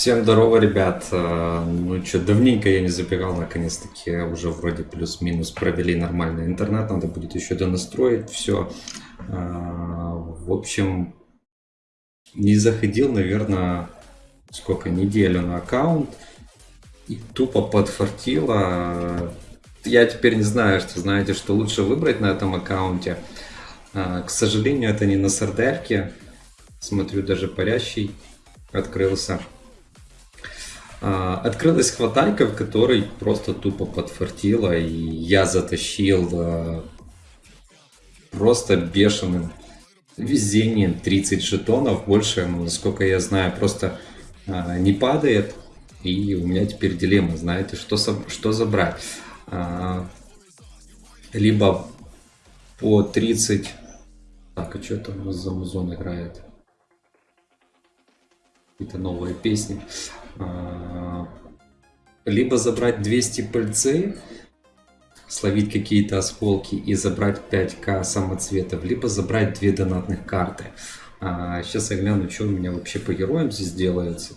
Всем здорово, ребят. Э, Ну что, давненько я не забегал, наконец-таки уже вроде плюс-минус провели нормальный интернет, надо будет еще донастроить все. В общем, не заходил, наверное, сколько, неделю на аккаунт и тупо подфартило. Я теперь не знаю, что знаете, что лучше выбрать на этом аккаунте. Э, К сожалению, это не на сардельке. Смотрю, даже парящий открылся. А, Открылась хватайка, в которой просто тупо подфартило, и я затащил а, просто бешеным везением 30 жетонов. Больше, насколько я знаю, просто а, не падает. И у меня теперь дилемма, знаете, что, что забрать. Либо по 30... Так, а что там у нас за музон играет? Какие-то новые песни. А, Либо забрать 200 пыльцы, словить какие-то осколки и забрать 5к самоцветов, либо забрать две донатных карты. А, Сейчас я гляну, что у меня вообще по героям здесь делается.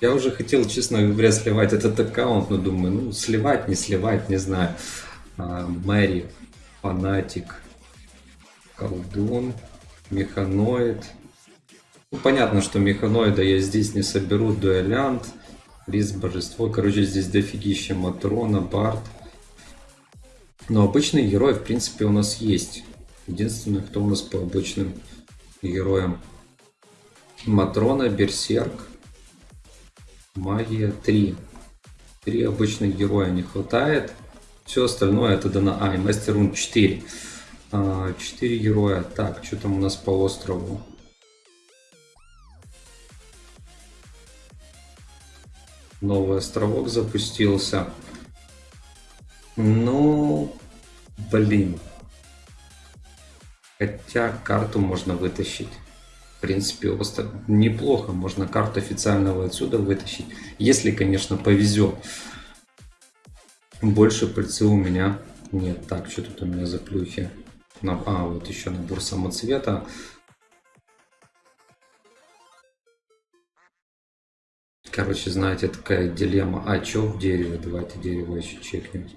Я уже хотел, честно говоря, сливать этот аккаунт, но думаю, ну, сливать, не сливать, не знаю. А, Мэри, Фанатик, Колдун, Механоид. Ну, понятно, что Механоида я здесь не соберу, Дуэлянт, Рис, Божество. Короче, здесь дофигища Матрона, Барт. Но обычные герои, в принципе, у нас есть. Единственное, кто у нас по обычным героям. Матрона, Берсерк, Магия 3. Три обычных героя не хватает. Все остальное это дано. А, и Мастер Рун 4. 4 героя. Так, что там у нас по острову? Новый островок запустился. Ну, блин. Хотя карту можно вытащить. В принципе, остров неплохо. Можно карту официального отсюда вытащить. Если, конечно, повезет. Больше пыльцы у меня нет. Так, что тут у меня за плюхи? А, вот еще набор самоцвета. Короче, знаете, такая дилемма. А, что в дереве? Давайте дерево еще чекнем.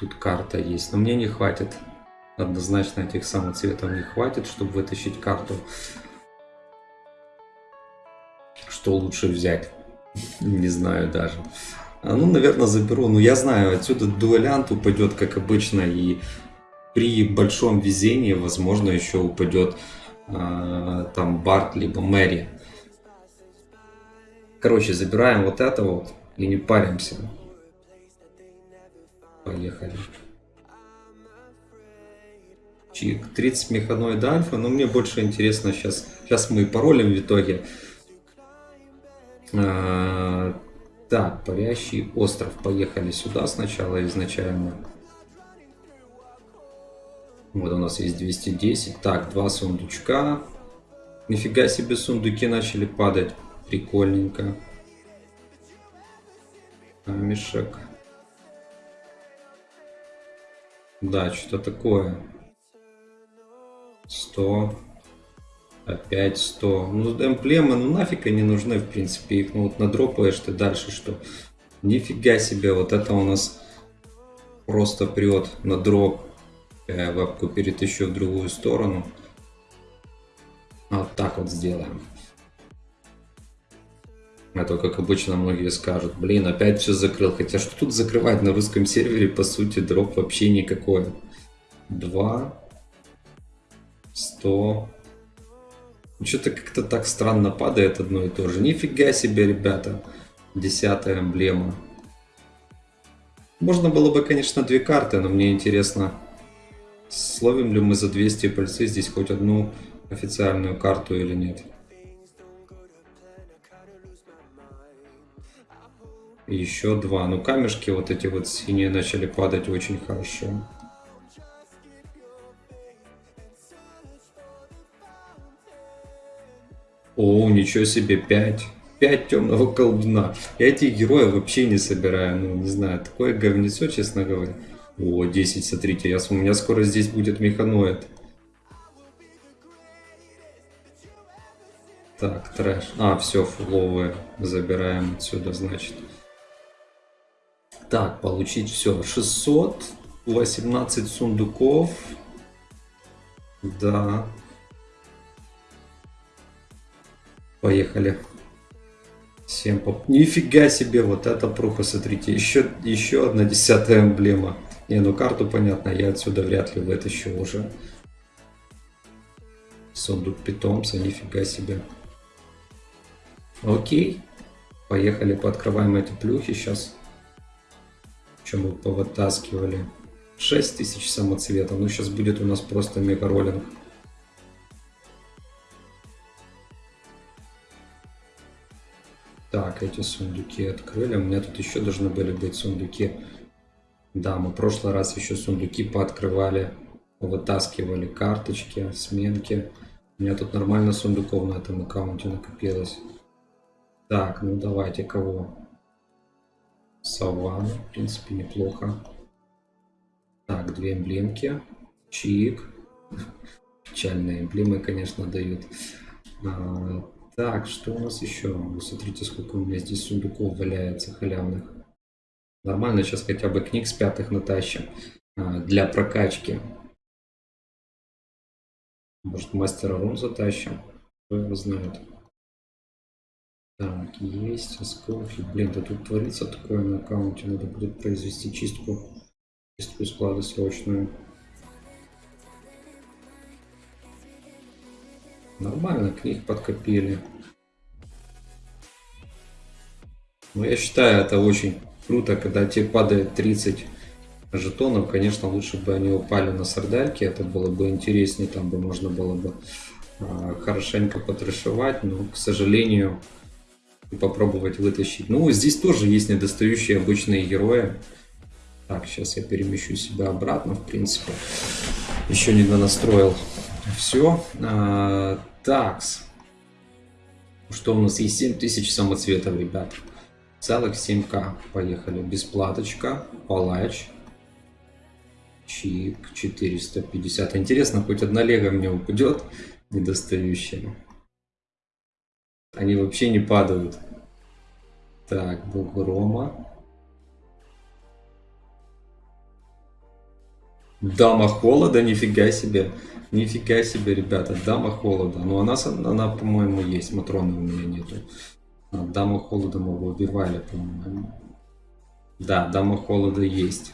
Тут карта есть. Но мне не хватит. Однозначно этих самоцветов не хватит, чтобы вытащить карту. Что лучше взять? Не знаю даже. А, Ну, наверное, заберу. Ну, я знаю, отсюда дуэлянт упадет, как обычно, и при большом везении, возможно, еще упадет а, там Барт, либо Мэри. Короче, забираем вот это вот и не паримся. Поехали. Чик, 30 механоид альфа, но мне больше интересно сейчас. Сейчас мы паролем в итоге. А, так, парящий остров. Поехали сюда сначала изначально. Вот у нас есть 210. Так, два сундучка. Нифига себе сундуки начали падать. Прикольненько. Камешек. Да, что-то такое. 100. Опять 100. Ну, эмблемы, ну нафиг они нужны, в принципе. Их ну вот надропаешь ты дальше, что. Нифига себе, вот это у нас просто прет на дроп. Я вебку перетащу в другую сторону. Вот так вот сделаем. А то, как обычно, многие скажут, блин, опять все закрыл. Хотя что тут закрывать на русском сервере, по сути, дроп вообще никакой. 2, 100. Что-то как-то так странно падает одно и то же. Нифига себе, ребята. Десятая эмблема. Можно было бы, конечно, две карты, но мне интересно, словим ли мы за 200 пальцы здесь хоть одну официальную карту или нет. Еще два. Ну, камешки вот эти вот синие начали падать очень хорошо. О, ничего себе, 5. 5 темного колдуна. Я этих героев вообще не собираю. Ну, не знаю, такое говнецо, честно говоря. О, 10, смотрите, я, у меня скоро здесь будет механоид. Так, трэш. А, все, фуловые забираем отсюда, значит. Так, получить все. 600, 18 сундуков. Да. Поехали. Всем поп... Нифига себе, вот это пруха, смотрите. Еще, еще одна десятая эмблема. Не, ну карту понятно, я отсюда вряд ли вытащу уже. Сундук питомца, нифига себе. Окей. Поехали, пооткрываем эти плюхи сейчас. Чем мы повытаскивали. 6000 самоцветов. Ну, сейчас будет у нас просто мега роллинг. Так, эти сундуки открыли. У меня тут еще должны были быть сундуки. Да, мы в прошлый раз еще сундуки пооткрывали. Вытаскивали карточки, сменки. У меня тут нормально сундуков на этом аккаунте накопилось. Так, ну давайте кого? Саван, в принципе, неплохо. Так, две эмблемки. Чик. Печальные эмблемы, конечно, дают. А, так, что у нас еще? Вы смотрите, сколько у меня здесь сундуков валяется халявных. Нормально, сейчас хотя бы книг с пятых натащим. А, для прокачки. Может, мастера рун затащим? Кто его знает. Так, есть осколки. Блин, да тут творится такое на аккаунте. Надо будет произвести чистку. Чистку склада срочную. Нормально, книг подкопили. Но я считаю, это очень круто, когда тебе падает 30 жетонов. Конечно, лучше бы они упали на сардельки. Это было бы интереснее. Там бы можно было бы а, хорошенько потрешивать. Но, к сожалению, попробовать вытащить. Ну, здесь тоже есть недостающие обычные герои. Так, сейчас я перемещу себя обратно, в принципе. Еще не настроил. Все. А, такс. Что у нас есть? 7000 самоцветов, ребят. Целых 7к. Поехали. Бесплаточка. Палач. Чик. 450. Интересно, хоть одна лего мне упадет недостающая. Они вообще не падают. Так, бог Рома. Дама холода, нифига себе. Нифига себе, ребята, дама холода. Ну, она, она по-моему, есть. Матроны у меня нету. А, дама холода мы его убивали, по-моему. Да, дама холода есть.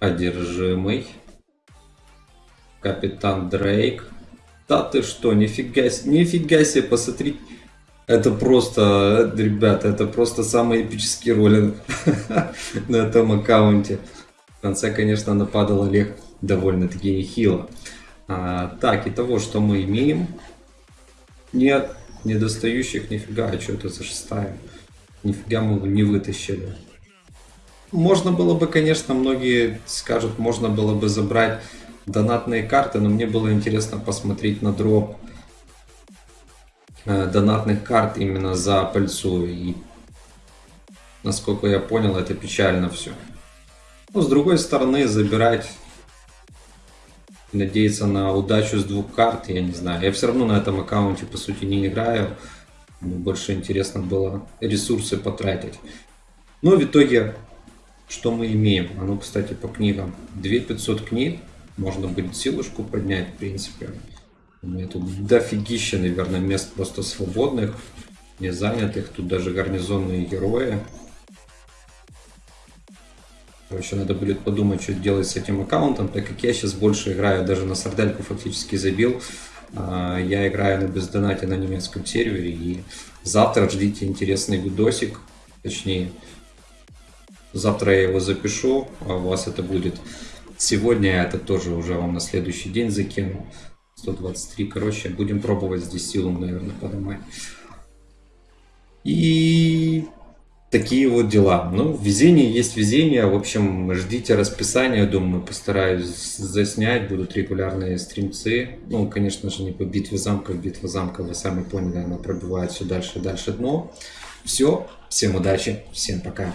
Одержимый. Капитан Дрейк. Да ты что, нифига, нифига себе, посмотри. Это просто, ребята, это просто самый эпический роллинг на этом аккаунте. В конце, конечно, нападал Олег довольно-таки нехило. А, так, и того, что мы имеем. Нет, недостающих нифига, а что это за шестая? Нифига мы не вытащили. Можно было бы, конечно, многие скажут, можно было бы забрать донатные карты, но мне было интересно посмотреть на дроп э, донатных карт именно за пальцу. И насколько я понял, это печально все. Но с другой стороны, забирать, надеяться на удачу с двух карт, я не знаю. Я все равно на этом аккаунте по сути не играю. Мне больше интересно было ресурсы потратить. Но в итоге, что мы имеем? А ну, кстати, по книгам. 2500 книг. Можно будет силушку поднять, в принципе. У меня тут дофигища, наверное, мест просто свободных, не занятых. Тут даже гарнизонные герои. Короче, надо будет подумать, что делать с этим аккаунтом, так как я сейчас больше играю, даже на сардельку фактически забил. А, я играю на бездонате на немецком сервере, и завтра ждите интересный видосик, точнее, завтра я его запишу, а у вас это будет Сегодня это тоже уже вам на следующий день закину. 123, короче, будем пробовать здесь силу, наверное, поднимать. И такие вот дела. Ну, везение есть везение. В общем, ждите расписания. Думаю, постараюсь заснять. Будут регулярные стримцы. Ну, конечно же, не по битве замков. Битва замков, вы сами поняли, она пробивает все дальше и дальше дно. Все. Всем удачи. Всем пока.